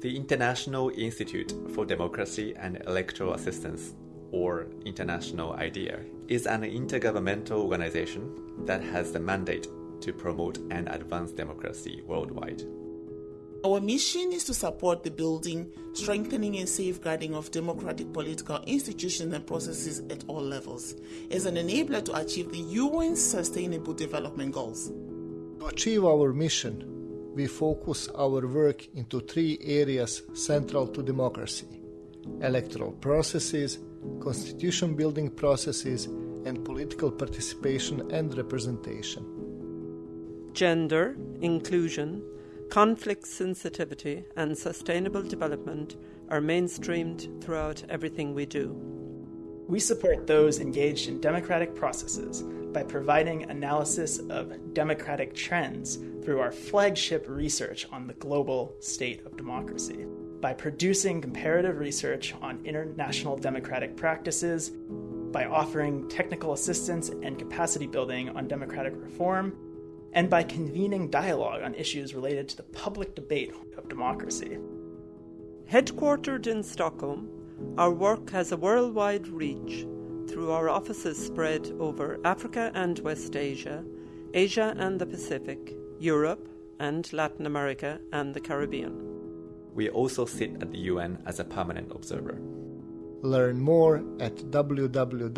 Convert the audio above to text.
The International Institute for Democracy and Electoral Assistance, or International IDEA, is an intergovernmental organization that has the mandate to promote and advance democracy worldwide. Our mission is to support the building, strengthening, and safeguarding of democratic political institutions and processes at all levels as an enabler to achieve the UN's Sustainable Development Goals. To achieve our mission, we focus our work into three areas central to democracy electoral processes, constitution building processes, and political participation and representation. Gender, inclusion, conflict sensitivity, and sustainable development are mainstreamed throughout everything we do. We support those engaged in democratic processes by providing analysis of democratic trends through our flagship research on the global state of democracy, by producing comparative research on international democratic practices, by offering technical assistance and capacity building on democratic reform, and by convening dialogue on issues related to the public debate of democracy. Headquartered in Stockholm, our work has a worldwide reach through our offices spread over Africa and West Asia, Asia and the Pacific, Europe and Latin America and the Caribbean. We also sit at the UN as a permanent observer. Learn more at www.idea.int.